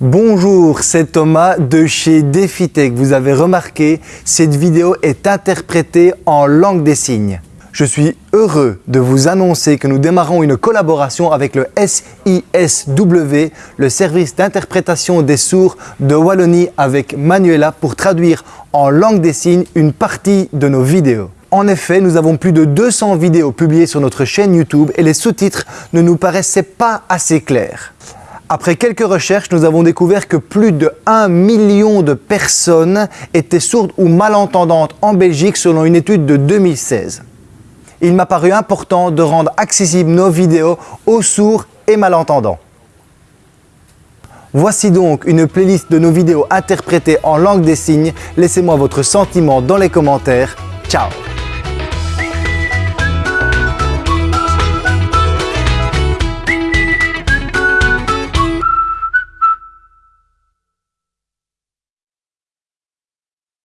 Bonjour, c'est Thomas de chez DefiTech. Vous avez remarqué, cette vidéo est interprétée en langue des signes. Je suis heureux de vous annoncer que nous démarrons une collaboration avec le SISW, le service d'interprétation des sourds de Wallonie avec Manuela pour traduire en langue des signes une partie de nos vidéos. En effet, nous avons plus de 200 vidéos publiées sur notre chaîne YouTube et les sous-titres ne nous paraissaient pas assez clairs. Après quelques recherches, nous avons découvert que plus de 1 million de personnes étaient sourdes ou malentendantes en Belgique selon une étude de 2016. Il m'a paru important de rendre accessibles nos vidéos aux sourds et malentendants. Voici donc une playlist de nos vidéos interprétées en langue des signes. Laissez-moi votre sentiment dans les commentaires. Ciao